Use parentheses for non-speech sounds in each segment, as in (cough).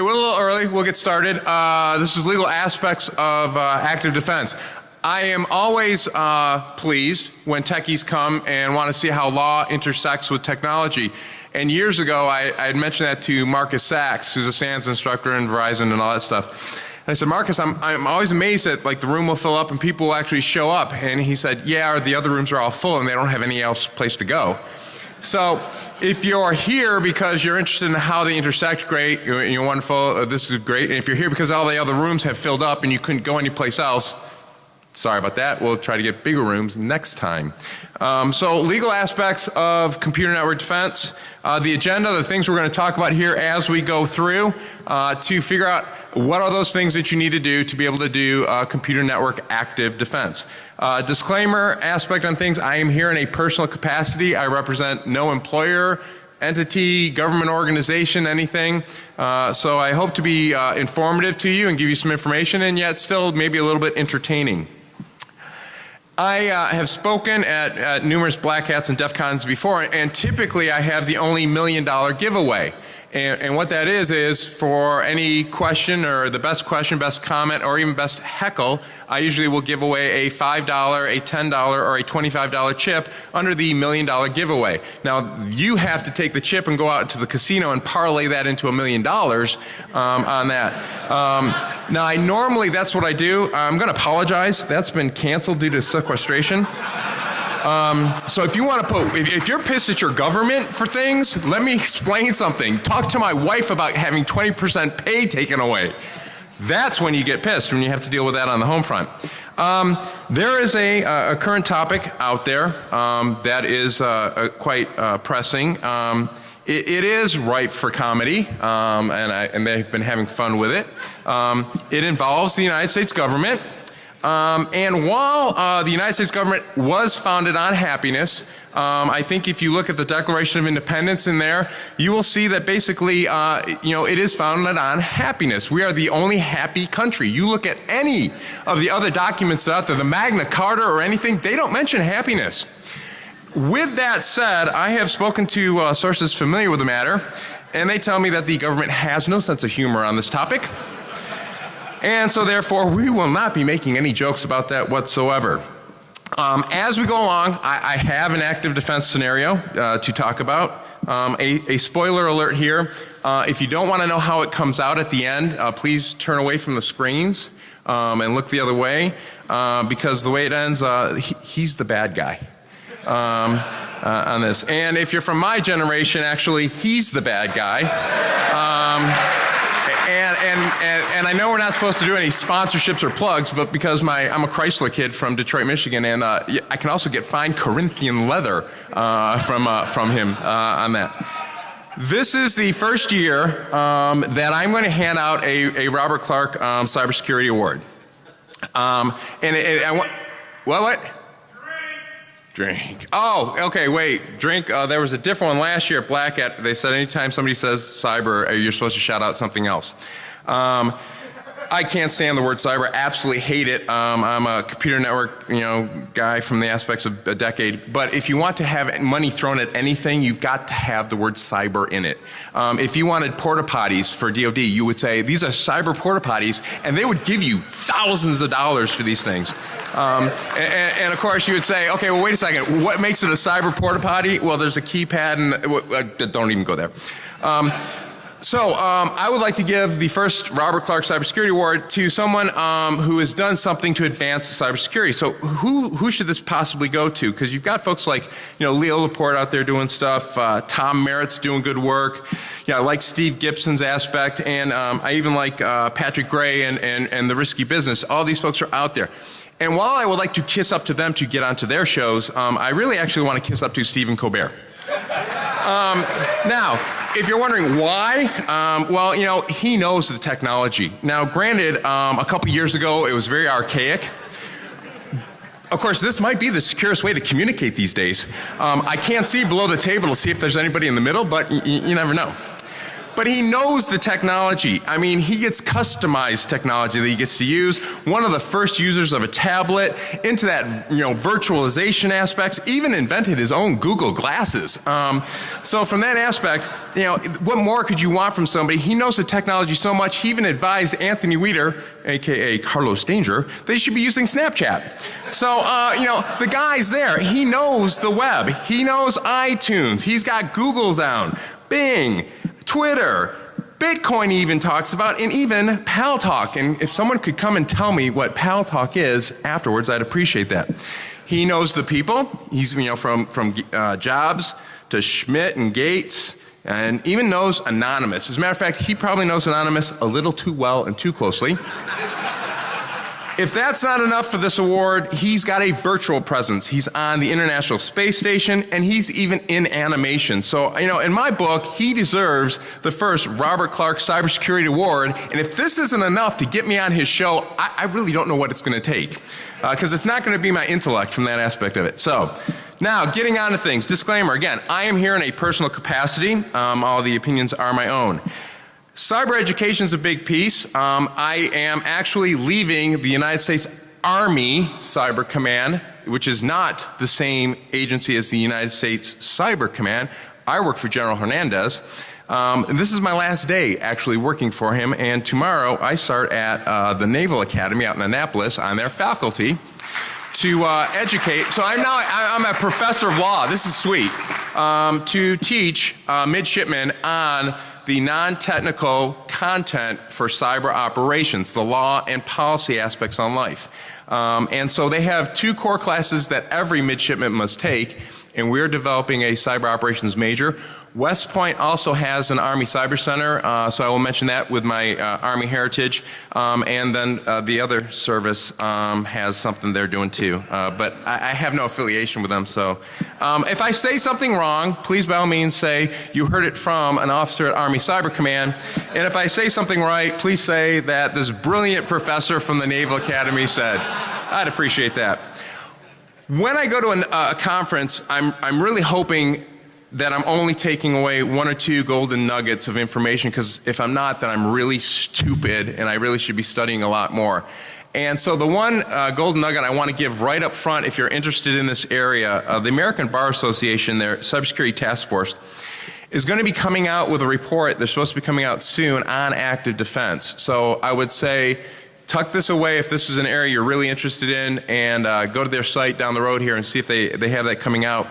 Hey, we're a little early. We'll get started. Uh, this is legal aspects of uh, active defense. I am always uh, pleased when techies come and want to see how law intersects with technology. And years ago, I, I had mentioned that to Marcus Sachs, who's a SANS instructor in Verizon and all that stuff. And I said, Marcus, I'm, I'm always amazed that like the room will fill up and people will actually show up. And he said, yeah, or the other rooms are all full and they don't have any else place to go. So if you're here because you're interested in how they intersect, great, you're, you're wonderful, uh, this is great. And if you're here because all the other rooms have filled up and you couldn't go anyplace else, Sorry about that. We'll try to get bigger rooms next time. Um, so legal aspects of computer network defense. Uh, the agenda, the things we're going to talk about here as we go through uh, to figure out what are those things that you need to do to be able to do uh, computer network active defense. Uh, disclaimer aspect on things. I am here in a personal capacity. I represent no employer, entity, government organization, anything. Uh, so I hope to be uh, informative to you and give you some information and yet still maybe a little bit entertaining. I uh, have spoken at, at, numerous black hats and DEF CONs before and typically I have the only million dollar giveaway. And, and, what that is is for any question or the best question, best comment or even best heckle, I usually will give away a $5, a $10 or a $25 chip under the million dollar giveaway. Now you have to take the chip and go out to the casino and parlay that into a million dollars um, on that. Um, now I normally that's what I do. I'm going to apologize. That's been canceled due to sequestration. Um, so if you want to put, if, if, you're pissed at your government for things, let me explain something. Talk to my wife about having 20% pay taken away. That's when you get pissed, when you have to deal with that on the home front. Um, there is a, a, current topic out there um, that is uh, uh, quite uh, pressing. Um, it, it is ripe for comedy, um, and, I, and, they've been having fun with it. Um, it involves the United States government um, and while uh, the United States government was founded on happiness, um, I think if you look at the Declaration of Independence in there, you will see that basically, uh, you know, it is founded on happiness. We are the only happy country. You look at any of the other documents out there, the Magna Carta or anything, they don't mention happiness. With that said, I have spoken to uh, sources familiar with the matter, and they tell me that the government has no sense of humor on this topic. And so therefore we will not be making any jokes about that whatsoever. Um, as we go along, I, I, have an active defense scenario uh, to talk about. Um, a, a, spoiler alert here. Uh, if you don't want to know how it comes out at the end, uh, please turn away from the screens um, and look the other way uh, because the way it ends, uh, he, he's the bad guy. Um, uh, on this. And if you're from my generation, actually, he's the bad guy. Um, and, and, and, and, I know we're not supposed to do any sponsorships or plugs, but because my, I'm a Chrysler kid from Detroit, Michigan, and uh, I can also get fine Corinthian leather uh, from, uh, from him uh, on that. This is the first year um, that I'm going to hand out a, a Robert Clark um, Cybersecurity Award. Um, and it, it, I want, what, what? Drink. Oh, okay, wait. Drink. Uh, there was a different one last year at Black Hat. They said anytime somebody says cyber, uh, you're supposed to shout out something else. Um, I can't stand the word cyber. Absolutely hate it. Um, I'm a computer network, you know, guy from the aspects of a decade. But if you want to have money thrown at anything, you've got to have the word cyber in it. Um, if you wanted porta potties for DoD, you would say these are cyber porta potties, and they would give you thousands of dollars for these things. Um, and, and, of course, you would say, okay, well, wait a second. What makes it a cyber porta potty? Well, there's a keypad, and uh, don't even go there. So um, I would like to give the first Robert Clark Cybersecurity Award to someone um, who has done something to advance cybersecurity. So who who should this possibly go to? Because you've got folks like you know Leo Laporte out there doing stuff, uh, Tom Merritt's doing good work. Yeah, I like Steve Gibson's aspect, and um, I even like uh, Patrick Gray and, and and the risky business. All these folks are out there. And while I would like to kiss up to them to get onto their shows, um, I really actually want to kiss up to Stephen Colbert. Um, now, if you're wondering why, um, well, you know, he knows the technology. Now, granted, um, a couple years ago, it was very archaic. Of course, this might be the securest way to communicate these days. Um, I can't see below the table to see if there's anybody in the middle, but you never know. But he knows the technology. I mean, he gets customized technology that he gets to use. One of the first users of a tablet into that, you know, virtualization aspects, even invented his own Google glasses. Um, so from that aspect, you know, what more could you want from somebody? He knows the technology so much, he even advised Anthony Weiner, aka Carlos Danger, they should be using Snapchat. So, uh, you know, the guy's there. He knows the web. He knows iTunes. He's got Google down, Bing, Twitter, Bitcoin even talks about, and even Paltalk. And if someone could come and tell me what Paltalk is afterwards, I'd appreciate that. He knows the people. He's, you know, from, from uh, Jobs to Schmidt and Gates and even knows Anonymous. As a matter of fact, he probably knows Anonymous a little too well and too closely. If that's not enough for this award, he's got a virtual presence. He's on the International Space Station and he's even in animation. So, you know, in my book, he deserves the first Robert Clark Cybersecurity Award. And if this isn't enough to get me on his show, I, I really don't know what it's going to take. Because uh, it's not going to be my intellect from that aspect of it. So, now, getting on to things. Disclaimer again, I am here in a personal capacity. Um, all the opinions are my own. Cyber education is a big piece. Um, I am actually leaving the United States Army Cyber Command, which is not the same agency as the United States Cyber Command. I work for General Hernandez. Um, this is my last day actually working for him, and tomorrow I start at uh, the Naval Academy out in Annapolis on their faculty to uh, educate. So I'm now I'm a professor of law. This is sweet um, to teach uh, midshipmen on the non-technical content for cyber operations, the law and policy aspects on life. Um, and so they have two core classes that every midshipman must take and we're developing a cyber operations major. West Point also has an Army Cyber Center, uh, so I will mention that with my uh, Army heritage. Um, and then uh, the other service um, has something they're doing too. Uh, but I, I, have no affiliation with them, so um, if I say something wrong, please by all means say you heard it from an officer at Army Cyber Command. And if I say something right, please say that this brilliant professor from the Naval Academy said. I'd appreciate that. When I go to an, uh, a conference, I'm, I'm really hoping that I'm only taking away one or two golden nuggets of information because if I'm not, then I'm really stupid and I really should be studying a lot more. And so the one uh, golden nugget I want to give right up front if you're interested in this area, uh, the American Bar Association, their cybersecurity task force, is going to be coming out with a report. They're supposed to be coming out soon on active defense. So I would say tuck this away if this is an area you're really interested in and uh, go to their site down the road here and see if they, they have that coming out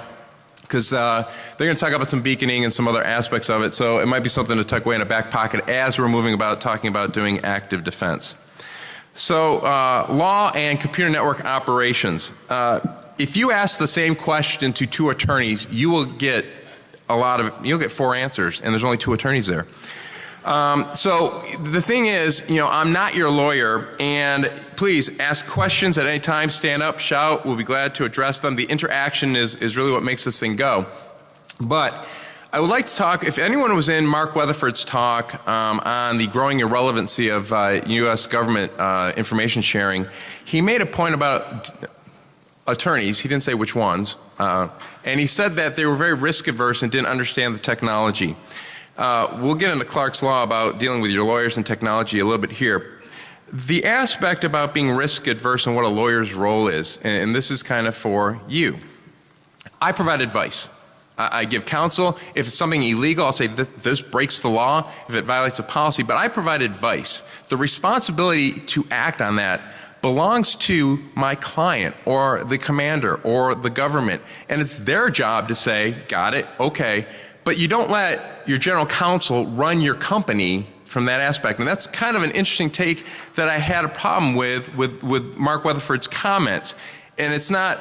because uh, they're going to talk about some beaconing and some other aspects of it. So it might be something to tuck away in a back pocket as we're moving about talking about doing active defense. So uh, law and computer network operations. Uh, if you ask the same question to two attorneys, you will get a lot of, you'll get four answers and there's only two attorneys there. Um, so the thing is, you know, I'm not your lawyer and please ask questions at any time, stand up, shout, we'll be glad to address them. The interaction is, is really what makes this thing go. But I would like to talk, if anyone was in Mark Weatherford's talk um, on the growing irrelevancy of uh, U.S. government uh, information sharing, he made a point about attorneys, he didn't say which ones, uh, and he said that they were very risk averse and didn't understand the technology. Uh, we'll get into Clark's Law about dealing with your lawyers and technology a little bit here. The aspect about being risk adverse and what a lawyer's role is, and, and this is kind of for you. I provide advice. I, I give counsel. If it's something illegal, I'll say th this breaks the law if it violates a policy, but I provide advice. The responsibility to act on that belongs to my client or the commander or the government and it's their job to say, got it, okay, but you don't let your general counsel run your company from that aspect. And that's kind of an interesting take that I had a problem with, with, with Mark Weatherford's comments. And it's not,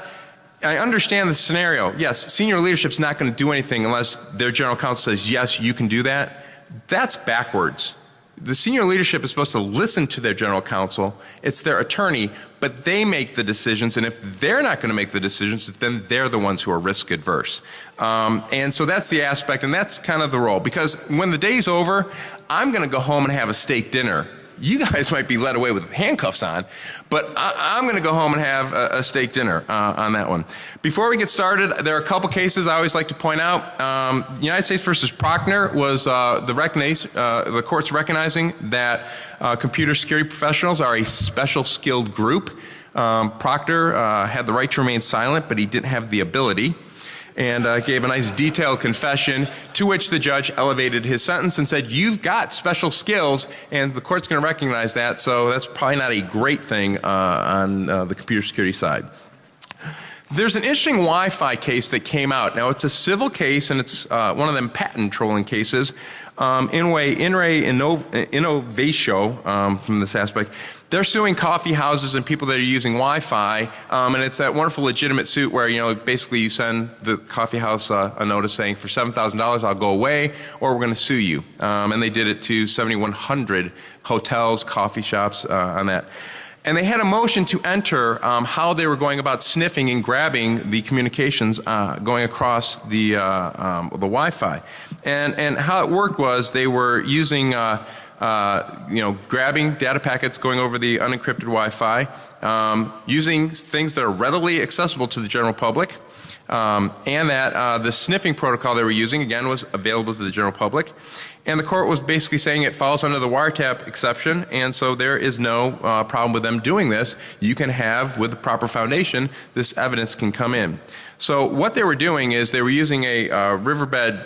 I understand the scenario. Yes, senior leadership is not going to do anything unless their general counsel says, yes, you can do that. That's backwards the senior leadership is supposed to listen to their general counsel. It's their attorney, but they make the decisions. And if they're not going to make the decisions, then they're the ones who are risk adverse. Um, and so that's the aspect, and that's kind of the role. Because when the day's over, I'm going to go home and have a steak dinner you guys (laughs) might be led away with handcuffs on, but I, am going to go home and have a, a steak dinner uh, on that one. Before we get started, there are a couple cases I always like to point out. Um, United States versus Prochner was uh, the, uh, the courts recognizing that uh, computer security professionals are a special skilled group. Um, Prochner uh, had the right to remain silent, but he didn't have the ability and uh, gave a nice detailed confession to which the judge elevated his sentence and said, You've got special skills, and the court's going to recognize that, so that's probably not a great thing uh, on uh, the computer security side. There's an interesting Wi-Fi case that came out. Now it's a civil case and it's uh, one of them patent trolling cases. Um, in way, In re Innovatio um, from this aspect, they're suing coffee houses and people that are using Wi-Fi, um, and it's that wonderful legitimate suit where you know basically you send the coffee house uh, a notice saying for seven thousand dollars I'll go away, or we're going to sue you. Um, and they did it to 7,100 hotels, coffee shops uh, on that. And they had a motion to enter um, how they were going about sniffing and grabbing the communications uh, going across the, uh, um, the Wi-Fi. And, and how it worked was they were using uh, uh, you know, grabbing data packets going over the unencrypted Wi-Fi, um, using things that are readily accessible to the general public, um, and that uh, the sniffing protocol they were using again was available to the general public. And the court was basically saying it falls under the wiretap exception, and so there is no uh, problem with them doing this. You can have, with the proper foundation, this evidence can come in. So what they were doing is they were using a uh, Riverbed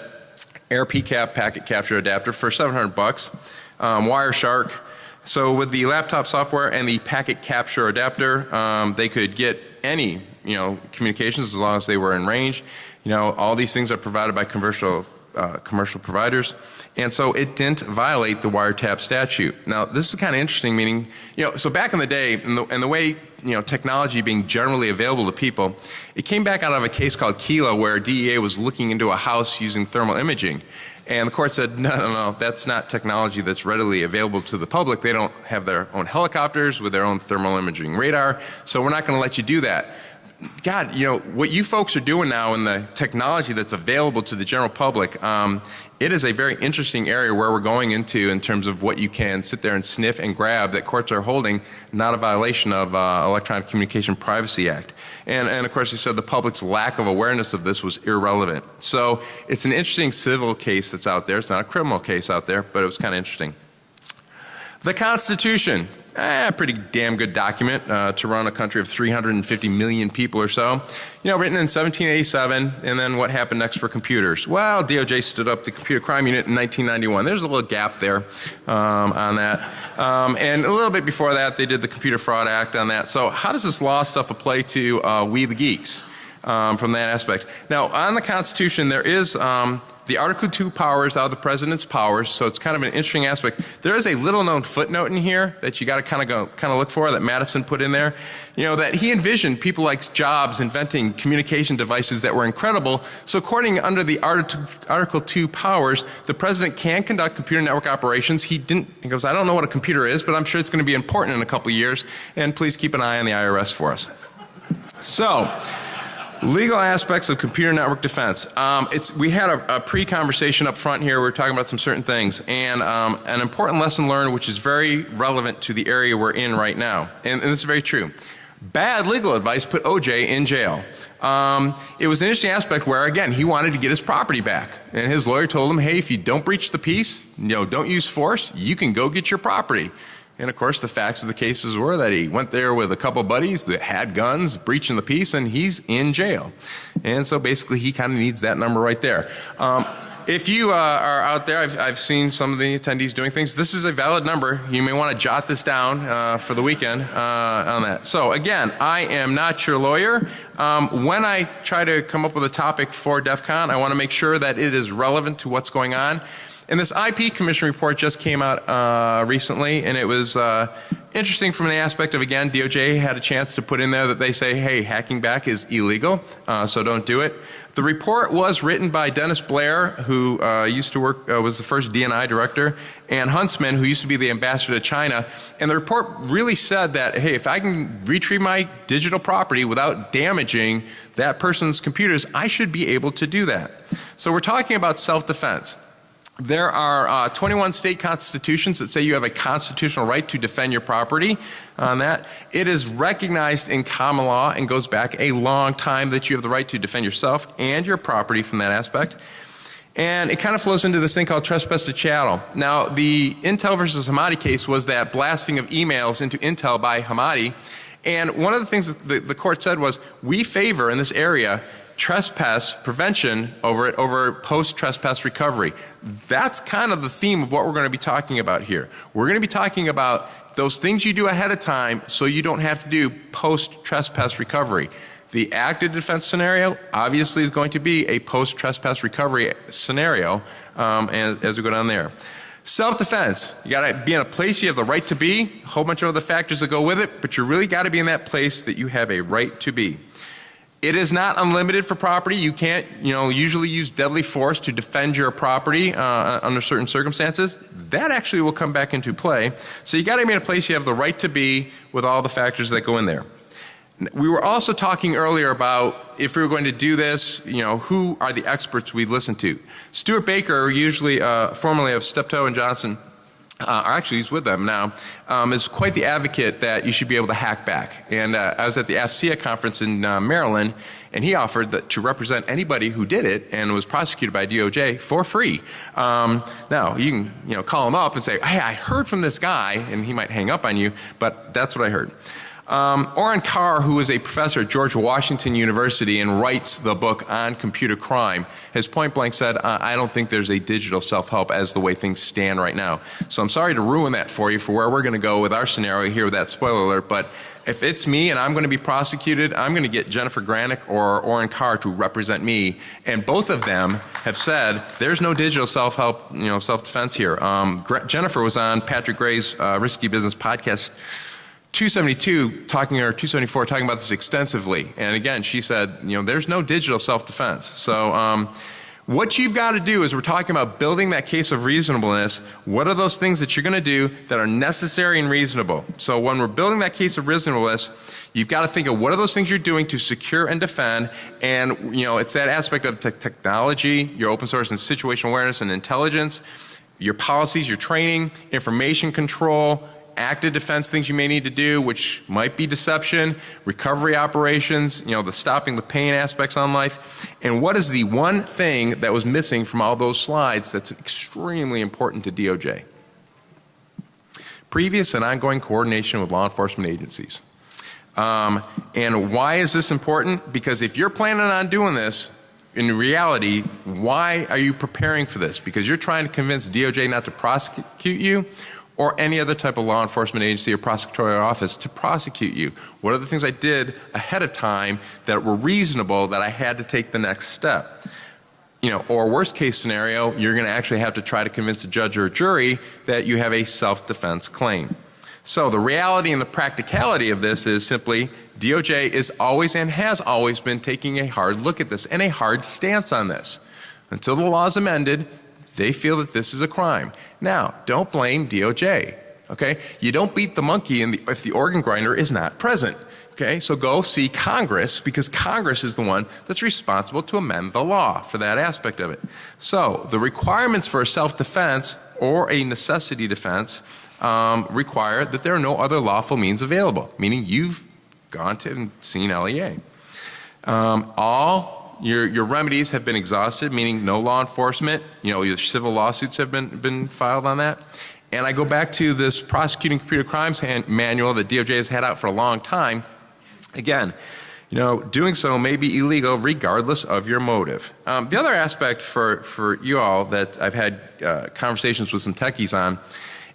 Air PCAP packet capture adapter for 700 bucks, um, Wireshark. So with the laptop software and the packet capture adapter, um, they could get any you know communications as long as they were in range. You know all these things are provided by commercial uh, commercial providers. And so it didn't violate the wiretap statute. Now this is kind of interesting meaning, you know, so back in the day and the, and the way you know, technology being generally available to people, it came back out of a case called Kyllo where DEA was looking into a house using thermal imaging. And the court said, (laughs) no, no, no, that's not technology that's readily available to the public. They don't have their own helicopters with their own thermal imaging radar, so we're not going to let you do that. God, you know, what you folks are doing now in the technology that's available to the general public, um, it is a very interesting area where we're going into in terms of what you can sit there and sniff and grab that courts are holding, not a violation of uh, Electronic Communication Privacy Act. And, and of course, he said the public's lack of awareness of this was irrelevant. So it's an interesting civil case that's out there. It's not a criminal case out there, but it was kind of interesting. The Constitution eh, pretty damn good document uh, to run a country of 350 million people or so. You know, written in 1787, and then what happened next for computers? Well, DOJ stood up the Computer Crime Unit in 1991. There's a little gap there um, on that. Um, and a little bit before that, they did the Computer Fraud Act on that. So how does this law stuff apply to uh, we the geeks? Um, from that aspect. Now, on the Constitution, there is um, the Article 2 powers of the President's powers, so it's kind of an interesting aspect. There is a little known footnote in here that you got to kind of go, kind of look for that Madison put in there. You know, that he envisioned people like Jobs inventing communication devices that were incredible. So according under the Article 2 powers, the President can conduct computer network operations. He didn't, he goes, I don't know what a computer is, but I'm sure it's going to be important in a couple years, and please keep an eye on the IRS for us. So, Legal aspects of computer network defense. Um, it's, we had a, a pre-conversation up front here. We are talking about some certain things, and um, an important lesson learned, which is very relevant to the area we're in right now, and, and this is very true. Bad legal advice put OJ in jail. Um, it was an interesting aspect where, again, he wanted to get his property back, and his lawyer told him, "Hey, if you don't breach the peace, you know, don't use force, you can go get your property." And of course, the facts of the cases were that he went there with a couple buddies that had guns, breaching the peace, and he's in jail. And so basically, he kind of needs that number right there. Um, if you uh, are out there, I've, I've, seen some of the attendees doing things. This is a valid number. You may want to jot this down uh, for the weekend uh, on that. So again, I am not your lawyer. Um, when I try to come up with a topic for DEF CON, I want to make sure that it is relevant to what's going on. And this IP Commission report just came out uh, recently, and it was uh, interesting from the aspect of, again, DOJ had a chance to put in there that they say, hey, hacking back is illegal, uh, so don't do it. The report was written by Dennis Blair, who uh, used to work, uh, was the first DNI director, and Huntsman, who used to be the ambassador to China. And the report really said that, hey, if I can retrieve my digital property without damaging that person's computers, I should be able to do that. So we're talking about self-defense. There are uh, 21 state constitutions that say you have a constitutional right to defend your property on that. It is recognized in common law and goes back a long time that you have the right to defend yourself and your property from that aspect. And it kind of flows into this thing called trespass to chattel. Now, the Intel versus Hamidi case was that blasting of emails into Intel by Hamidi. And one of the things that the, the court said was, we favor in this area trespass prevention over it over post trespass recovery. That's kind of the theme of what we're going to be talking about here. We're going to be talking about those things you do ahead of time so you don't have to do post trespass recovery. The active defense scenario obviously is going to be a post trespass recovery scenario um, and, as we go down there. Self defense, you got to be in a place you have the right to be, a whole bunch of other factors that go with it, but you really got to be in that place that you have a right to be. It is not unlimited for property. You can't, you know, usually use deadly force to defend your property uh, under certain circumstances. That actually will come back into play. So you got to be in a place you have the right to be with all the factors that go in there. We were also talking earlier about if we were going to do this, you know, who are the experts we listen to. Stewart Baker, usually uh, formerly of Steptoe and Johnson, uh, or actually he's with them now, um, is quite the advocate that you should be able to hack back. And uh, I was at the AFCEA conference in uh, Maryland, and he offered that to represent anybody who did it and was prosecuted by DOJ for free. Um, now you can you know call him up and say, hey, I heard from this guy, and he might hang up on you, but that's what I heard. Um, Kerr, who is a professor at George Washington University and writes the book on computer crime, has point blank said, I don't think there's a digital self help as the way things stand right now. So I'm sorry to ruin that for you for where we're going to go with our scenario here with that spoiler alert, but if it's me and I'm going to be prosecuted, I'm going to get Jennifer Granick or Orin Kerr to represent me. And both of them have said there's no digital self help, you know, self defense here. Um, Jennifer was on Patrick Gray's uh, Risky Business podcast 272 talking or 274 talking about this extensively. And again she said you know there's no digital self-defense. So um, what you've got to do is we're talking about building that case of reasonableness. What are those things that you're going to do that are necessary and reasonable? So when we're building that case of reasonableness you've got to think of what are those things you're doing to secure and defend. And you know it's that aspect of technology your open source and situational awareness and intelligence your policies your training information control active defense things you may need to do which might be deception, recovery operations, you know the stopping the pain aspects on life and what is the one thing that was missing from all those slides that's extremely important to DOJ? Previous and ongoing coordination with law enforcement agencies. Um, and why is this important? Because if you're planning on doing this in reality, why are you preparing for this? Because you're trying to convince DOJ not to prosecute you or any other type of law enforcement agency or prosecutorial office to prosecute you? What are the things I did ahead of time that were reasonable that I had to take the next step? You know, or worst case scenario, you're going to actually have to try to convince a judge or a jury that you have a self-defense claim. So the reality and the practicality of this is simply DOJ is always and has always been taking a hard look at this and a hard stance on this. Until the law is amended, they feel that this is a crime. Now, don't blame DOJ. Okay? You don't beat the monkey the, if the organ grinder is not present. Okay? So go see Congress because Congress is the one that's responsible to amend the law for that aspect of it. So, the requirements for a self-defense or a necessity defense um, require that there are no other lawful means available, meaning you've gone to and seen LEA. Um, all your, your remedies have been exhausted, meaning no law enforcement, you know, your civil lawsuits have been, been filed on that. And I go back to this prosecuting computer crimes manual that DOJ has had out for a long time. Again, you know, doing so may be illegal regardless of your motive. Um, the other aspect for, for you all that I've had uh, conversations with some techies on,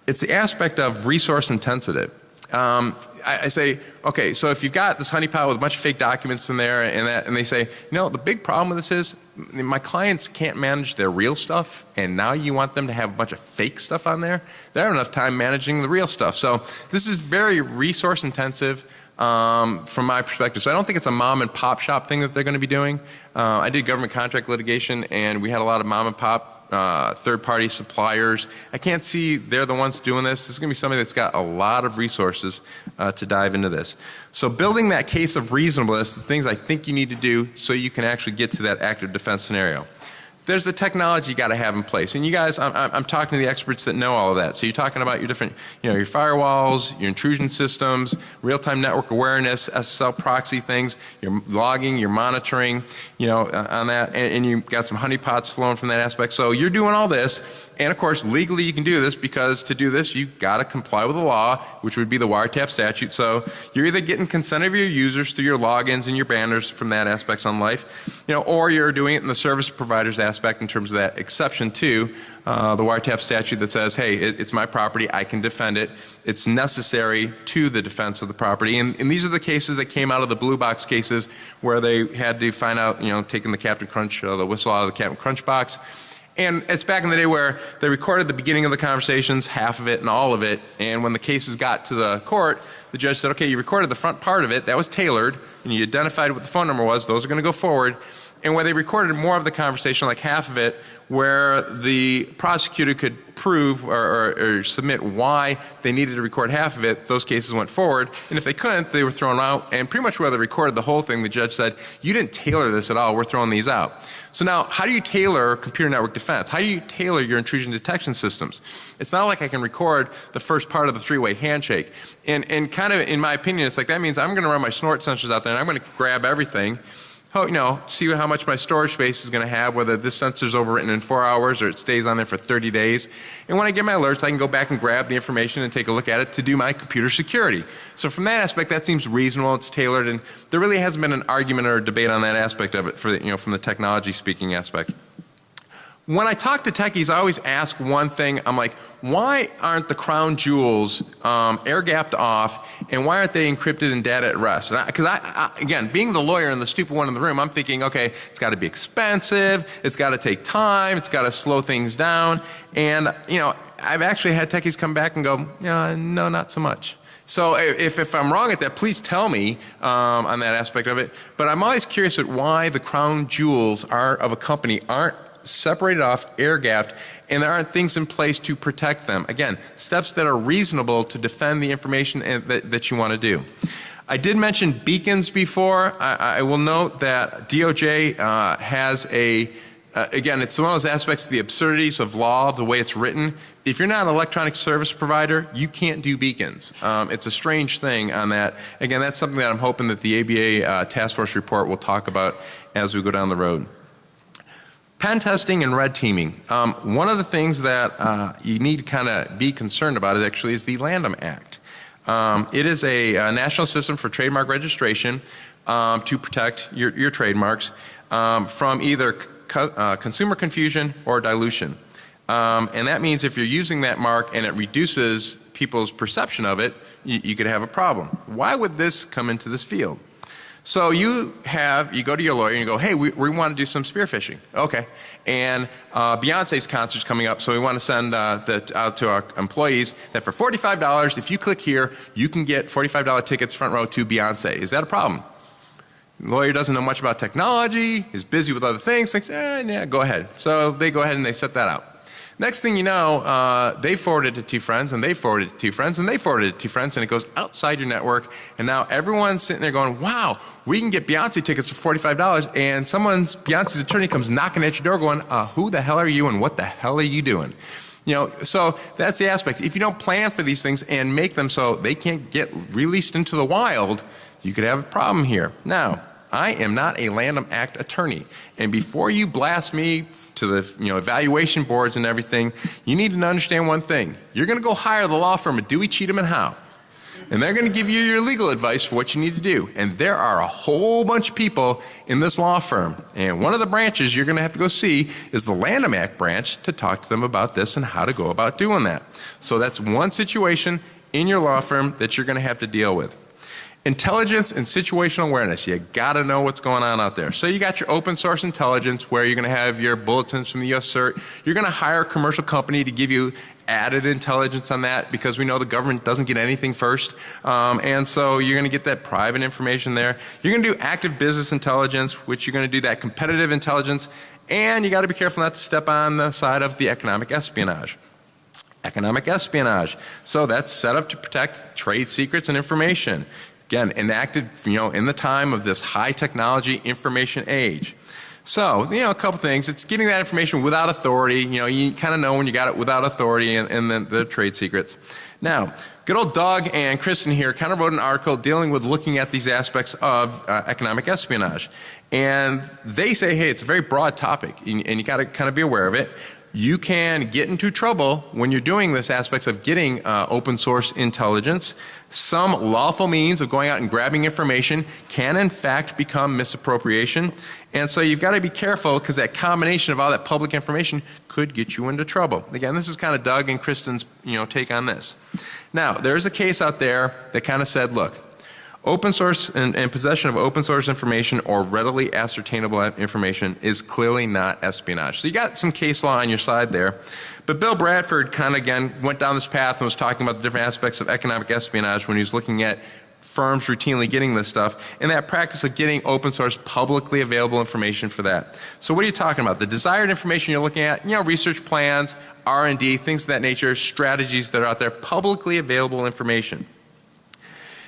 it's the aspect of resource intensive. Um, I, I, say, okay, so if you've got this honeypot with a bunch of fake documents in there and that, and they say, you know, the big problem with this is my clients can't manage their real stuff and now you want them to have a bunch of fake stuff on there. They don't have enough time managing the real stuff. So this is very resource intensive um, from my perspective. So I don't think it's a mom and pop shop thing that they're going to be doing. Uh, I did government contract litigation and we had a lot of mom and pop uh, third party suppliers. I can't see they're the ones doing this. This is going to be somebody that's got a lot of resources uh, to dive into this. So building that case of reasonableness, the things I think you need to do so you can actually get to that active defense scenario. There's the technology you got to have in place. And you guys, I'm, I'm, talking to the experts that know all of that. So you're talking about your different, you know, your firewalls, your intrusion systems, real-time network awareness, SSL proxy things, your logging, your monitoring, you know, uh, on that, and, and you've got some honeypots flowing from that aspect. So you're doing all this, and of course, legally you can do this because to do this, you've got to comply with the law, which would be the wiretap statute. So you're either getting consent of your users through your logins and your banners from that aspects on life, you know, or you're doing it in the service provider's aspect aspect in terms of that exception to uh, the wiretap statute that says, hey, it, it's my property, I can defend it. It's necessary to the defense of the property. And, and, these are the cases that came out of the blue box cases where they had to find out, you know, taking the Captain Crunch, uh, the whistle out of the Captain Crunch box. And it's back in the day where they recorded the beginning of the conversations, half of it and all of it, and when the cases got to the court, the judge said, okay, you recorded the front part of it, that was tailored, and you identified what the phone number was, those are going to go forward, and where they recorded more of the conversation, like half of it, where the prosecutor could prove or, or, or, submit why they needed to record half of it, those cases went forward. And if they couldn't, they were thrown out. And pretty much where they recorded the whole thing, the judge said, you didn't tailor this at all, we're throwing these out. So now, how do you tailor computer network defense? How do you tailor your intrusion detection systems? It's not like I can record the first part of the three-way handshake. And, and kind of, in my opinion, it's like that means I'm going to run my snort sensors out there and I'm going to grab everything Oh, you know, see how much my storage space is going to have, whether this sensor is overwritten in 4 hours or it stays on there for 30 days. And when I get my alerts, I can go back and grab the information and take a look at it to do my computer security. So from that aspect, that seems reasonable, it's tailored, and there really hasn't been an argument or debate on that aspect of it for, the, you know, from the technology speaking aspect when I talk to techies, I always ask one thing. I'm like, why aren't the crown jewels um, air gapped off, and why aren't they encrypted and data at rest? Because I, I, I, again, being the lawyer and the stupid one in the room, I'm thinking, okay, it's got to be expensive, it's got to take time, it's got to slow things down, and you know, I've actually had techies come back and go, yeah, no, not so much. So if, if I'm wrong at that, please tell me um, on that aspect of it. But I'm always curious at why the crown jewels are of a company aren't separated off, air gapped, and there aren't things in place to protect them. Again, steps that are reasonable to defend the information that, that you want to do. I did mention beacons before. I, I will note that DOJ uh, has a uh, again, it's one of those aspects of the absurdities of law, the way it's written. If you're not an electronic service provider, you can't do beacons. Um, it's a strange thing on that. Again, that's something that I'm hoping that the ABA uh, task force report will talk about as we go down the road. Pen testing and red teaming. Um, one of the things that uh, you need to kind of be concerned about is actually is the Lanham Act. Um, it is a, a, national system for trademark registration um, to protect your, your trademarks um, from either co uh, consumer confusion or dilution. Um, and that means if you're using that mark and it reduces people's perception of it, you, you could have a problem. Why would this come into this field? So you have, you go to your lawyer and you go, hey, we, we want to do some spearphishing. Okay. And uh, Beyonce's concert's coming up, so we want to send uh, that out to our employees that for $45, if you click here, you can get $45 tickets front row to Beyonce. Is that a problem? The lawyer doesn't know much about technology, is busy with other things, thinks, eh, yeah, go ahead. So they go ahead and they set that out. Next thing you know, uh, they forwarded it to two friends and they forwarded it to two friends and they forwarded it to two friends and it goes outside your network and now everyone's sitting there going, wow, we can get Beyonce tickets for $45 and someone's, Beyonce's attorney comes knocking at your door going, uh, who the hell are you and what the hell are you doing? You know, so that's the aspect. If you don't plan for these things and make them so they can't get released into the wild, you could have a problem here. Now, I am not a Lanham Act attorney. And before you blast me to the you know, evaluation boards and everything, you need to understand one thing. You're going to go hire the law firm of Dewey, Cheatham and Howe. And they're going to give you your legal advice for what you need to do. And there are a whole bunch of people in this law firm. And one of the branches you're going to have to go see is the Lanham Act branch to talk to them about this and how to go about doing that. So that's one situation in your law firm that you're going to have to deal with. Intelligence and situational awareness. You got to know what's going on out there. So you got your open source intelligence where you're going to have your bulletins from the US CERT. You're going to hire a commercial company to give you added intelligence on that because we know the government doesn't get anything first. Um, and so you're going to get that private information there. You're going to do active business intelligence, which you're going to do that competitive intelligence. And you got to be careful not to step on the side of the economic espionage economic espionage. So that's set up to protect trade secrets and information. Again, enacted, you know, in the time of this high technology information age. So, you know, a couple things. It's getting that information without authority. You know, you kind of know when you got it without authority and, and then the trade secrets. Now, good old Doug and Kristen here kind of wrote an article dealing with looking at these aspects of uh, economic espionage. And they say, hey, it's a very broad topic and, and you got to kind of be aware of it you can get into trouble when you're doing this aspects of getting uh, open source intelligence. Some lawful means of going out and grabbing information can in fact become misappropriation. And so you've got to be careful because that combination of all that public information could get you into trouble. Again, this is kind of Doug and Kristen's you know, take on this. Now, there's a case out there that kind of said, look, Open source and, and, possession of open source information or readily ascertainable information is clearly not espionage. So you got some case law on your side there. But Bill Bradford kind of again went down this path and was talking about the different aspects of economic espionage when he was looking at firms routinely getting this stuff and that practice of getting open source publicly available information for that. So what are you talking about? The desired information you're looking at, you know, research plans, R&D, things of that nature, strategies that are out there, publicly available information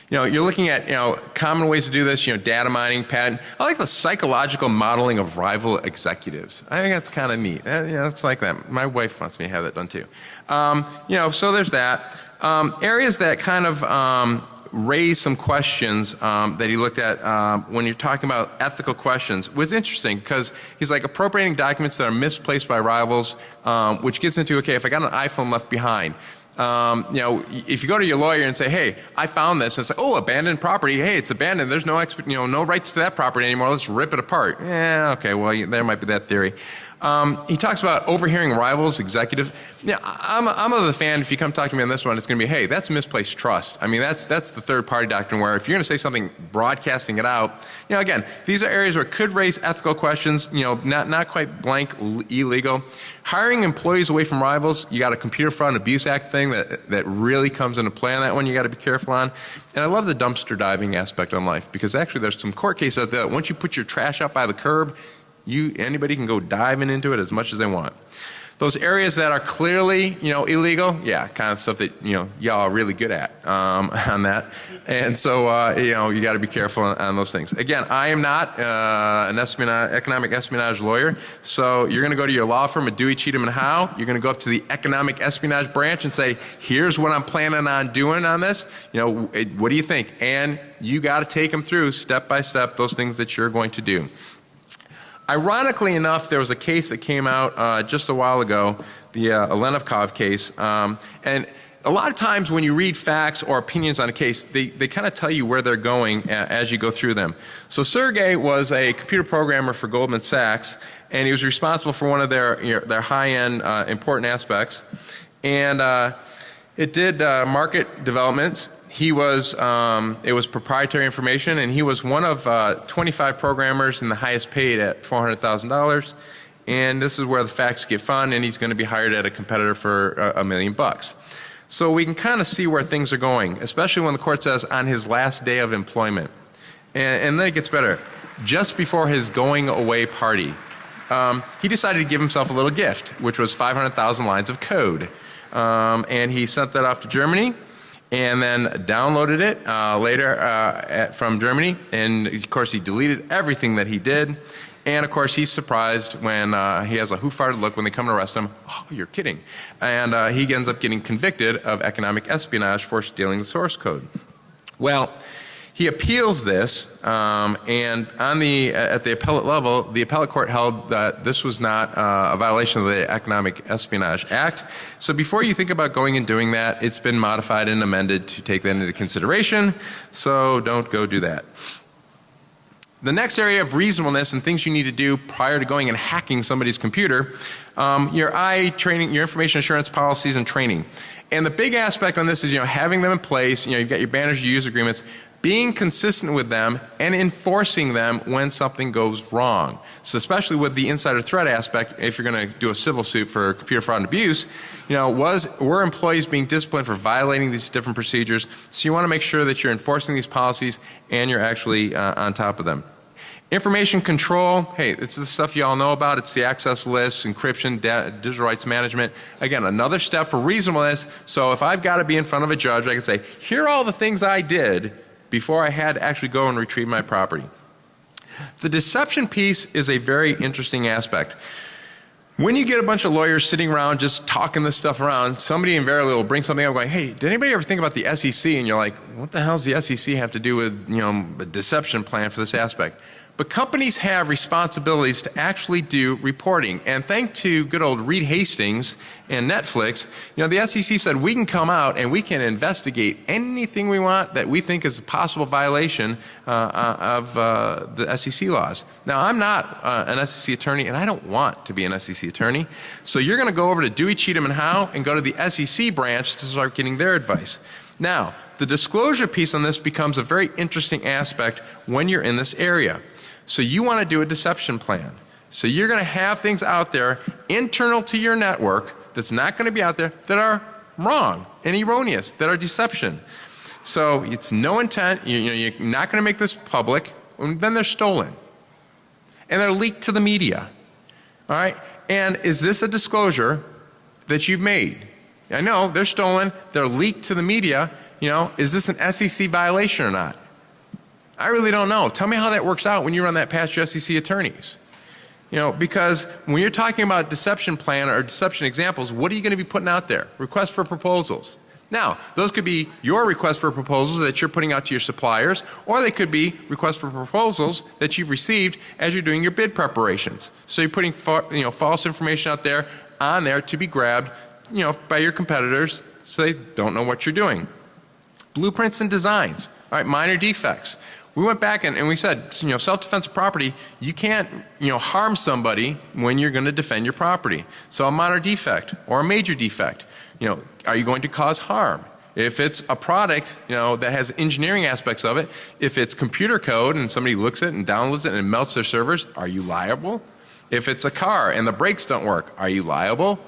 you know, you're looking at, you know, common ways to do this, you know, data mining, patent. I like the psychological modeling of rival executives. I think that's kind of neat. Uh, you know, it's like that. My wife wants me to have that done too. Um, you know, so there's that. Um, areas that kind of um, raise some questions um, that he looked at um, when you're talking about ethical questions was interesting because he's like appropriating documents that are misplaced by rivals um, which gets into okay if I got an iPhone left behind um, you know, if you go to your lawyer and say, hey, I found this, and say, oh, abandoned property, hey, it's abandoned, there's no, you know, no rights to that property anymore, let's rip it apart. Yeah, okay, well, there might be that theory. Um, he talks about overhearing rivals, executives. Yeah, I'm, I'm of the fan, if you come talk to me on this one, it's going to be, hey, that's misplaced trust. I mean, that's, that's the third party doctrine where if you're going to say something, broadcasting it out, you know, again, these are areas where it could raise ethical questions, you know, not, not quite blank illegal. Hiring employees away from rivals, you got a Computer Fraud and Abuse Act thing that, that really comes into play on that one you got to be careful on. And I love the dumpster diving aspect on life because actually there's some court cases out there that once you put your trash out by the curb, you, anybody can go diving into it as much as they want. Those areas that are clearly, you know, illegal, yeah, kind of stuff that, you know, y'all are really good at um, (laughs) on that. And so, uh, you know, you got to be careful on, on, those things. Again, I am not uh, an espionage, economic espionage lawyer. So you're going to go to your law firm at Dewey, Cheatham and Howe. You're going to go up to the economic espionage branch and say, here's what I'm planning on doing on this. You know, what do you think? And you got to take them through step by step those things that you're going to do. Ironically enough, there was a case that came out uh, just a while ago, the uh, case, um, and a lot of times when you read facts or opinions on a case, they, they kind of tell you where they're going as you go through them. So Sergey was a computer programmer for Goldman Sachs and he was responsible for one of their, you know, their high-end uh, important aspects. And uh, it did uh, market development he was, um, it was proprietary information and he was one of uh, 25 programmers and the highest paid at $400,000 and this is where the facts get fun and he's going to be hired at a competitor for a, a million bucks. So we can kind of see where things are going, especially when the court says on his last day of employment. And, and then it gets better. Just before his going away party, um, he decided to give himself a little gift, which was 500,000 lines of code. Um, and he sent that off to Germany and then downloaded it uh, later uh, at, from Germany. And of course he deleted everything that he did. And of course he's surprised when uh, he has a who farted look when they come to arrest him. (laughs) Oh you're kidding. And uh, he ends up getting convicted of economic espionage for stealing the source code. Well he appeals this um, and on the at the appellate level the appellate court held that this was not uh, a violation of the Economic Espionage Act. So before you think about going and doing that it's been modified and amended to take that into consideration. So don't go do that. The next area of reasonableness and things you need to do prior to going and hacking somebody's computer, um, your I training, your information assurance policies and training. And the big aspect on this is you know having them in place, you know you've got your banners, your user agreements, being consistent with them and enforcing them when something goes wrong. So especially with the insider threat aspect, if you're going to do a civil suit for computer fraud and abuse, you know, was, were employees being disciplined for violating these different procedures? So you want to make sure that you're enforcing these policies and you're actually uh, on top of them. Information control, hey, it's the stuff you all know about. It's the access lists, encryption, digital rights management. Again, another step for reasonableness. So if I've got to be in front of a judge, I can say, here are all the things I did before I had to actually go and retrieve my property. The deception piece is a very interesting aspect. When you get a bunch of lawyers sitting around just talking this stuff around, somebody invariably will bring something up going, hey, did anybody ever think about the SEC? And you're like, what the hell does the SEC have to do with, you know, a deception plan for this aspect? But companies have responsibilities to actually do reporting. And thanks to good old Reed Hastings and Netflix, you know, the SEC said we can come out and we can investigate anything we want that we think is a possible violation uh, uh of uh, the SEC laws. Now, I'm not uh, an SEC attorney and I don't want to be an SEC attorney. So you're going to go over to Dewey, Cheatham and Howe and go to the SEC branch to start getting their advice. Now, the disclosure piece on this becomes a very interesting aspect when you're in this area. So you want to do a deception plan. So you're going to have things out there internal to your network that's not going to be out there that are wrong and erroneous, that are deception. So it's no intent, you, know, you're not going to make this public, and then they're stolen. And they're leaked to the media. All right? And is this a disclosure that you've made? I know they're stolen, they're leaked to the media, you know, is this an SEC violation or not? I really don't know. Tell me how that works out when you run that past your SEC attorneys. You know, because when you're talking about deception plan or deception examples, what are you going to be putting out there? Requests for proposals. Now, those could be your requests for proposals that you're putting out to your suppliers, or they could be requests for proposals that you've received as you're doing your bid preparations. So you're putting you know, false information out there on there to be grabbed you know, by your competitors so they don't know what you're doing. Blueprints and designs, all right, minor defects. We went back and, and we said, you know, self-defense of property, you can't, you know, harm somebody when you're going to defend your property. So a minor defect or a major defect, you know, are you going to cause harm? If it's a product, you know, that has engineering aspects of it, if it's computer code and somebody looks at it and downloads it and it melts their servers, are you liable? If it's a car and the brakes don't work, are you liable?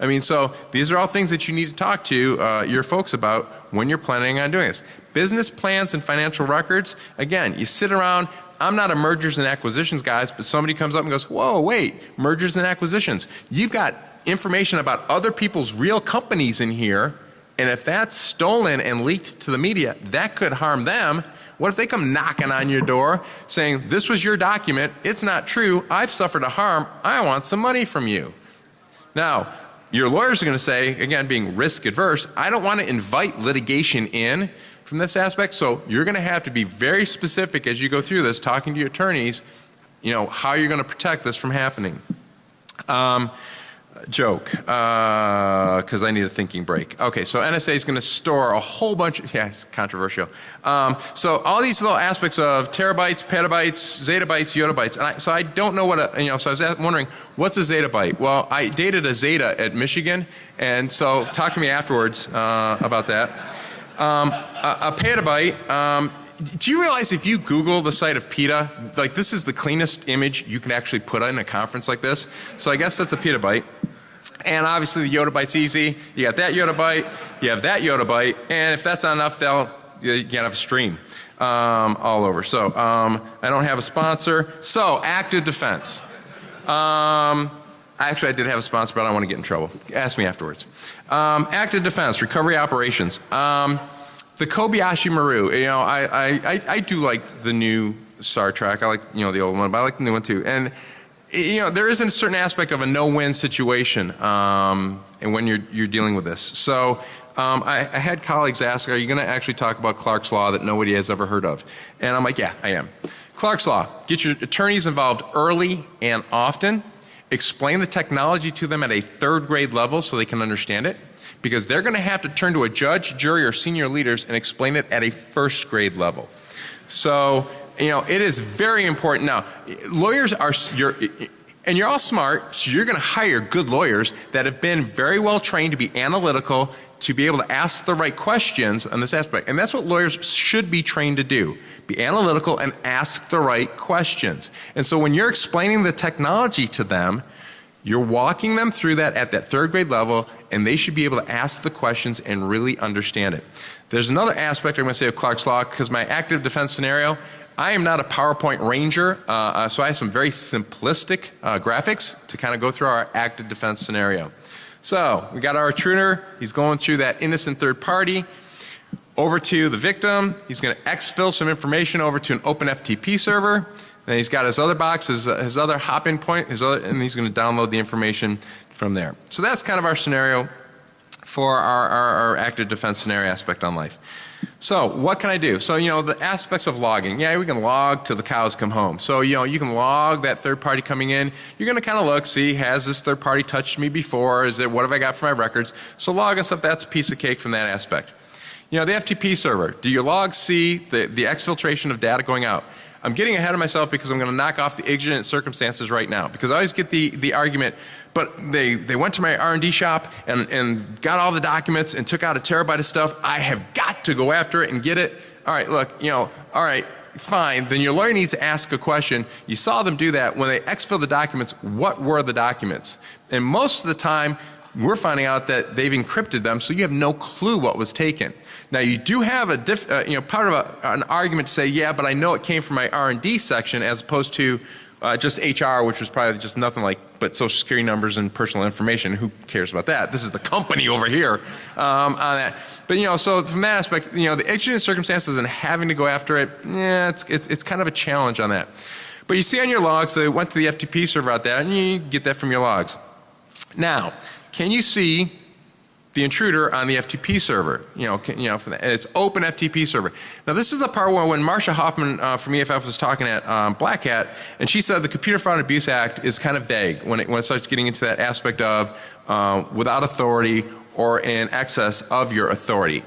I mean, so these are all things that you need to talk to uh, your folks about when you're planning on doing this. Business plans and financial records, again, you sit around, I'm not a mergers and acquisitions guys, but somebody comes up and goes, whoa, wait, mergers and acquisitions. You've got information about other people's real companies in here, and if that's stolen and leaked to the media, that could harm them. What if they come knocking on your door saying, this was your document, it's not true, I've suffered a harm, I want some money from you. Now, your lawyers are going to say, again, being risk adverse, I don't want to invite litigation in from this aspect. So you're going to have to be very specific as you go through this, talking to your attorneys, you know, how you're going to protect this from happening. Um, joke, because I need a thinking break. Okay, so NSA is going to store a whole bunch, of, (laughs) yeah, it's controversial. Um, so all these little aspects of terabytes, petabytes, zettabytes, yottabytes, and I, so I don't know what a, you know, so I was wondering, what's a zettabyte? Well, I dated a Zeta at Michigan, and so talk to me afterwards uh, about that. Um, a, a, petabyte, um, do you realize if you Google the site of PETA, like this is the cleanest image you can actually put in a conference like this. So I guess that's a petabyte. And obviously the yottabyte's easy. You got that yottabyte, you have that yottabyte, and if that's not enough, they'll, you can have a stream um, all over. So um, I don't have a sponsor. So active defense. Um, actually I did have a sponsor, but I don't want to get in trouble. Ask me afterwards. Um, active defense, recovery operations. Um, the Kobayashi Maru, you know, I, I, I, I do like the new Star Trek. I like, you know, the old one, but I like the new one too. And you know, there is a certain aspect of a no-win situation um, and when you're, you're dealing with this. So um, I, I, had colleagues ask, are you going to actually talk about Clark's Law that nobody has ever heard of? And I'm like, yeah, I am. Clark's Law, get your attorneys involved early and often. Explain the technology to them at a third grade level so they can understand it. Because they're going to have to turn to a judge, jury, or senior leaders and explain it at a first grade level. So you know, it is very important. Now, lawyers are, you're, and you're all smart, so you're going to hire good lawyers that have been very well trained to be analytical, to be able to ask the right questions on this aspect. And that's what lawyers should be trained to do. Be analytical and ask the right questions. And so when you're explaining the technology to them, you're walking them through that at that third grade level and they should be able to ask the questions and really understand it. There's another aspect I'm going to say of Clark's Law because my active defense scenario I am not a PowerPoint ranger, uh, uh, so I have some very simplistic uh, graphics to kind of go through our active defense scenario. So we got our intruder, he's going through that innocent third party over to the victim, he's going to exfil some information over to an open FTP server. and he's got his other box, his, his other hop-in point, his other, and he's going to download the information from there. So that's kind of our scenario for our, our, our active defense scenario aspect on life. So what can I do? So you know the aspects of logging. Yeah, we can log till the cows come home. So you know you can log that third party coming in. You're going to kind of look, see has this third party touched me before? Is it what have I got for my records? So log and stuff that's a piece of cake from that aspect. You know the FTP server. Do your logs see the the exfiltration of data going out? I'm getting ahead of myself because I'm going to knock off the exigent circumstances right now because I always get the, the argument, but they, they went to my R&D shop and, and got all the documents and took out a terabyte of stuff. I have got to go after it and get it. All right, look, you know, all right, fine, then your lawyer needs to ask a question. You saw them do that. When they exfil the documents, what were the documents? And most of the time, we're finding out that they've encrypted them so you have no clue what was taken. Now you do have a diff, uh, you know part of a, an argument to say yeah but I know it came from my R&D section as opposed to uh, just HR which was probably just nothing like but social security numbers and personal information. Who cares about that? This is the company over here um, on that. But you know so from that aspect you know the exigent circumstances and having to go after it yeah it's, it's, it's kind of a challenge on that. But you see on your logs they went to the FTP server out there and you get that from your logs. Now can you see the intruder on the FTP server. You know, can, you know, the, it's open FTP server. Now this is the part where when Marcia Hofmann uh, from EFF was talking at um, Black Hat, and she said the Computer Fraud and Abuse Act is kind of vague when it, when it starts getting into that aspect of uh, without authority or in excess of your authority.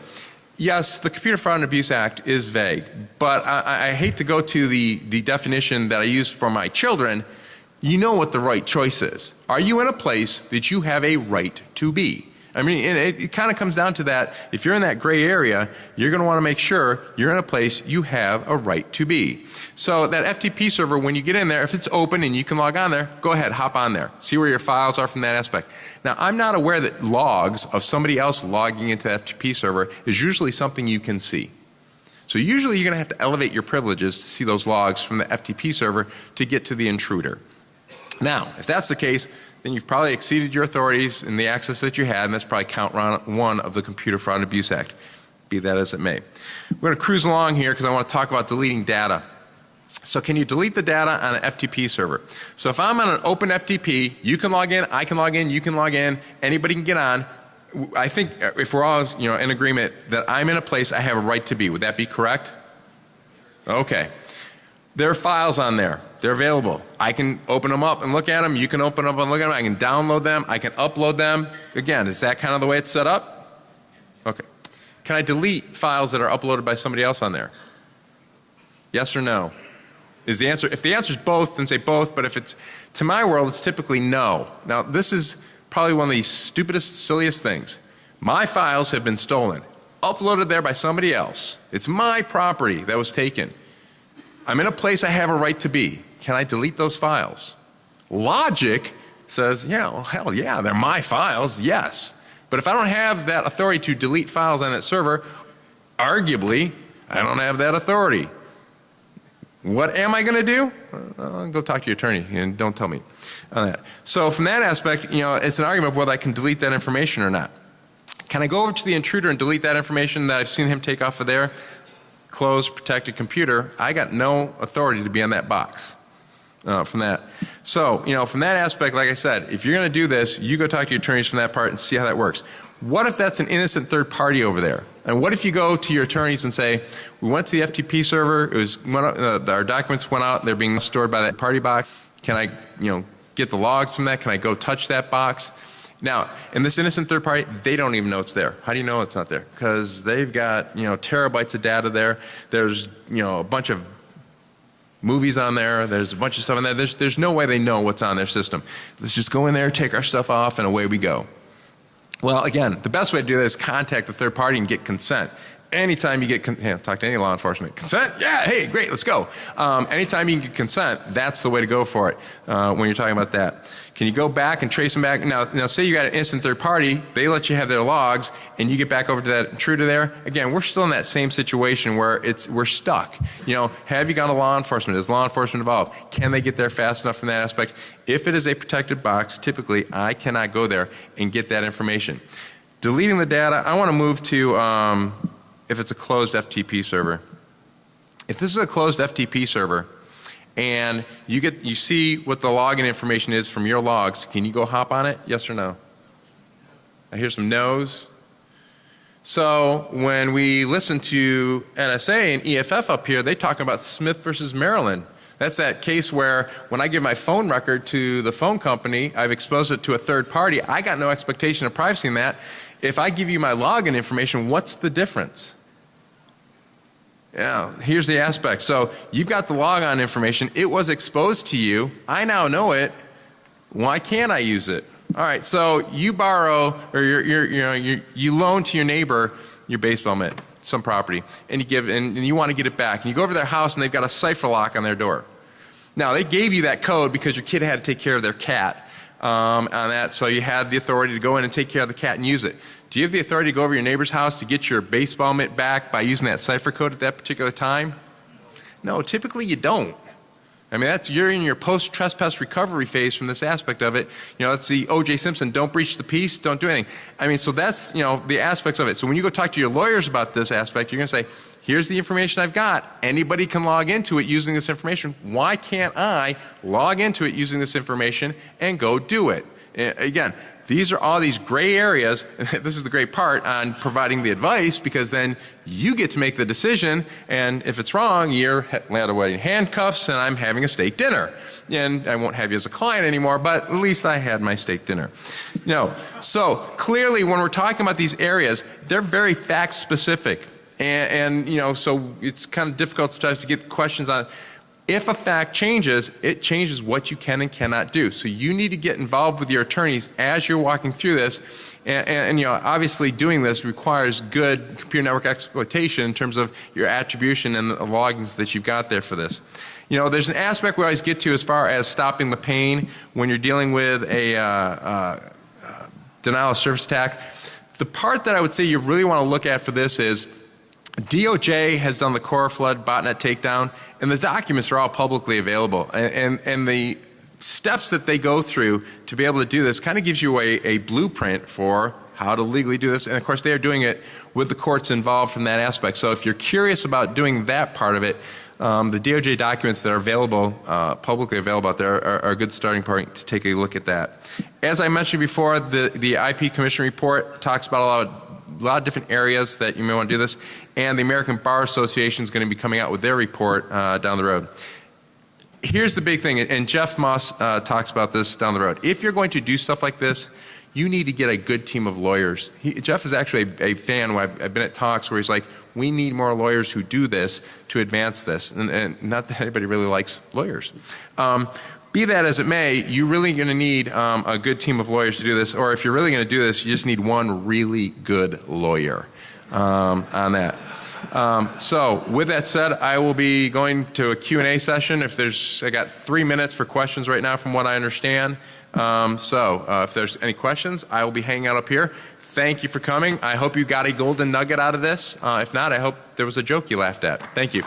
Yes, the Computer Fraud and Abuse Act is vague, but I, I hate to go to the, the definition that I use for my children. You know what the right choice is. Are you in a place that you have a right to be? I mean, it, it kind of comes down to that. If you're in that gray area, you're going to want to make sure you're in a place you have a right to be. So that FTP server, when you get in there, if it's open and you can log on there, go ahead, hop on there. See where your files are from that aspect. Now, I'm not aware that logs of somebody else logging into the FTP server is usually something you can see. So usually you're going to have to elevate your privileges to see those logs from the FTP server to get to the intruder. Now, if that's the case, then you've probably exceeded your authorities in the access that you had and that's probably count one of the Computer Fraud and Abuse Act, be that as it may. We're going to cruise along here because I want to talk about deleting data. So can you delete the data on an FTP server? So if I'm on an open FTP, you can log in, I can log in, you can log in, anybody can get on. I think uh, if we're all you know in agreement that I'm in a place I have a right to be, would that be correct? Okay. There are files on there. They're available. I can open them up and look at them. You can open them up and look at them. I can download them. I can upload them. Again, is that kind of the way it's set up? Okay. Can I delete files that are uploaded by somebody else on there? Yes or no? Is the answer, if the answer is both, then say both, but if it's, to my world, it's typically no. Now this is probably one of the stupidest, silliest things. My files have been stolen, uploaded there by somebody else. It's my property that was taken. I'm in a place I have a right to be. Can I delete those files? Logic says, yeah, well, hell yeah, they're my files, yes. But if I don't have that authority to delete files on that server, arguably, I don't have that authority. What am I going to do? Uh, go talk to your attorney and don't tell me on that. So from that aspect, you know, it's an argument of whether I can delete that information or not. Can I go over to the intruder and delete that information that I've seen him take off of there? Closed, protected computer. I got no authority to be on that box uh, from that. So, you know, from that aspect, like I said, if you're going to do this, you go talk to your attorneys from that part and see how that works. What if that's an innocent third party over there? And what if you go to your attorneys and say, we went to the FTP server, it was, uh, our documents went out, they're being stored by that party box. Can I, you know, get the logs from that? Can I go touch that box? Now, in this innocent third party, they don't even know it's there. How do you know it's not there? Because they've got, you know, terabytes of data there. There's, you know, a bunch of movies on there. There's a bunch of stuff in there. There's, there's no way they know what's on their system. Let's just go in there, take our stuff off, and away we go. Well, again, the best way to do that is contact the third party and get consent. Anytime you get, you talk to any law enforcement, consent, yeah, hey, great, let's go. Um, anytime you can get consent, that's the way to go for it uh, when you're talking about that. Can you go back and trace them back? Now, now say you got an instant third party, they let you have their logs and you get back over to that intruder there. Again, we're still in that same situation where it's, we're stuck. You know, have you gone to law enforcement? Is law enforcement involved? Can they get there fast enough from that aspect? If it is a protected box, typically I cannot go there and get that information. Deleting the data, I want to move to um, if it's a closed FTP server. If this is a closed FTP server and you get you see what the login information is from your logs, can you go hop on it? Yes or no? I hear some no's. So when we listen to NSA and EFF up here, they talking about Smith versus Maryland. That's that case where when I give my phone record to the phone company, I've exposed it to a third party. I got no expectation of privacy in that. If I give you my login information, what's the difference? Yeah, here's the aspect. So you've got the logon information. It was exposed to you. I now know it. Why can't I use it? All right, so you borrow or you're, you're, you know, you you loan to your neighbor your baseball mitt, some property, and you give and, and you want to get it back. And you go over to their house and they've got a cipher lock on their door. Now they gave you that code because your kid had to take care of their cat um, on that, so you had the authority to go in and take care of the cat and use it. Do you have the authority to go over your neighbor's house to get your baseball mitt back by using that cipher code at that particular time? No, typically you don't. I mean, that's you're in your post trespass recovery phase from this aspect of it. You know, that's the O.J. Simpson. Don't breach the peace. Don't do anything. I mean, so that's you know the aspects of it. So when you go talk to your lawyers about this aspect, you're going to say, "Here's the information I've got. Anybody can log into it using this information. Why can't I log into it using this information and go do it?" Again, these are all these gray areas. (laughs) this is the great part on providing the advice because then you get to make the decision and if it's wrong, you're wearing handcuffs and I'm having a steak dinner. And I won't have you as a client anymore, but at least I had my steak dinner. Know, so clearly when we're talking about these areas, they're very fact specific. And, and you know, so it's kind of difficult sometimes to get questions on if a fact changes, it changes what you can and cannot do. So you need to get involved with your attorneys as you're walking through this. And, and, and, you know, obviously doing this requires good computer network exploitation in terms of your attribution and the logins that you've got there for this. You know, there's an aspect we always get to as far as stopping the pain when you're dealing with a uh, uh, uh, denial of service attack. The part that I would say you really want to look at for this is DOJ has done the Coreflood botnet takedown and the documents are all publicly available and, and, and, the steps that they go through to be able to do this kind of gives you a, a blueprint for how to legally do this and of course they are doing it with the courts involved from that aspect. So if you're curious about doing that part of it, um, the DOJ documents that are available, uh, publicly available out there are, are, a good starting point to take a look at that. As I mentioned before, the, the IP Commission report talks about a lot of a lot of different areas that you may want to do this. And the American Bar Association is going to be coming out with their report uh, down the road. Here's the big thing, and Jeff Moss uh, talks about this down the road. If you're going to do stuff like this, you need to get a good team of lawyers. He, Jeff is actually a, a fan. I've, I've, been at talks where he's like, we need more lawyers who do this to advance this. And, and not that anybody really likes lawyers. Um, be that as it may, you're really going to need um, a good team of lawyers to do this, or if you're really going to do this, you just need one really good lawyer um, on that. Um, so with that said, I will be going to a Q&A session. If there's, I got three minutes for questions right now from what I understand. Um, so uh, if there's any questions, I will be hanging out up here. Thank you for coming. I hope you got a golden nugget out of this. Uh, if not, I hope there was a joke you laughed at. Thank you.